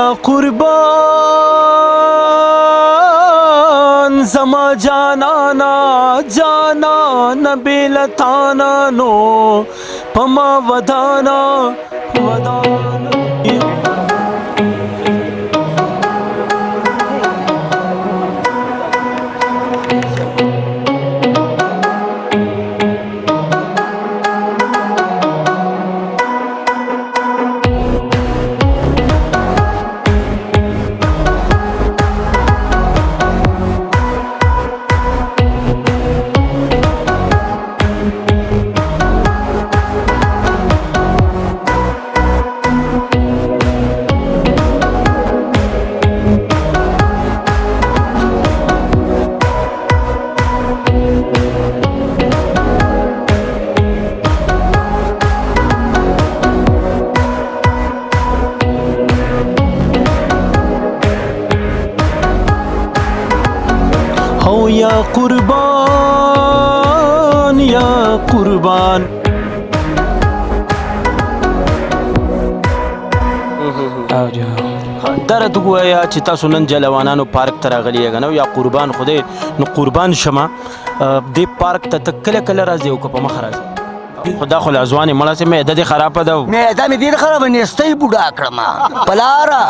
قربان زما جانا جانا نبلتا نو پما ودانا ودانا او یا قربان یا قربان او جهان دره ته ووایا چې تاسو نن جلوانانو پارک ته راغلی یې نو یا قربان خدای نو قربان شمه دې پارک ته ته کله کله راځي او که په مخ راځي خدا خو له ځوانې مړه سې معده دې خرابه ده معده مې ډېر خرابه نیستۍ بوډا کړم په لاره